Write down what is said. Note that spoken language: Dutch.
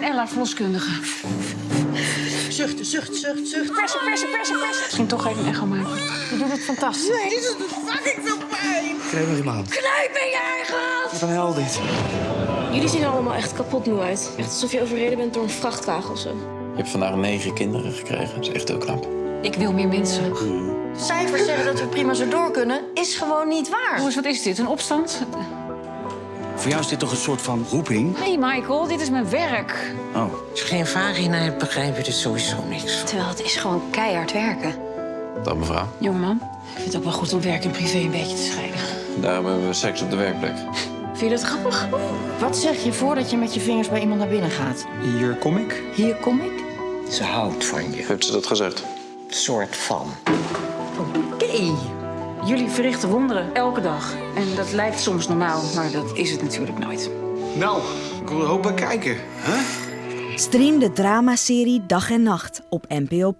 ben Ella, verloskundige. Zucht, zucht, zucht, zucht. Persen, persen, persen, persen. Misschien toch even een echo maken. Je doet het fantastisch. Nee, dit is fucking veel pijn. Krijg nog iemand. Knijp in je eigen Wat een hel dit. Jullie zien er allemaal echt kapot moe uit. Echt alsof je overreden bent door een vrachtwagen of zo. Je hebt vandaag negen kinderen gekregen. Dat is echt heel knap. Ik wil meer mensen. Cijfers zeggen dat we prima zo door kunnen, is gewoon niet waar. Jongens, wat is dit? Een opstand? Voor jou is dit toch een soort van roeping? Nee, Michael, dit is mijn werk. Oh. Als je geen vagina hebt, begrijp je er sowieso niks van. Terwijl het is gewoon keihard werken. Dag mevrouw. Jongeman, ik vind het ook wel goed om werk en privé een beetje te scheiden. Daarom hebben we seks op de werkplek. Vind je dat grappig? Wat zeg je voordat je met je vingers bij iemand naar binnen gaat? Hier kom ik. Hier kom ik. Ze houdt van je. Heeft ze dat gezegd? Soort van. Oké. Jullie verrichten wonderen elke dag. En dat lijkt soms normaal, maar dat is het natuurlijk nooit. Nou, ik wil er hoop bij kijken. Hè? Stream de dramaserie Dag en Nacht op NPO+.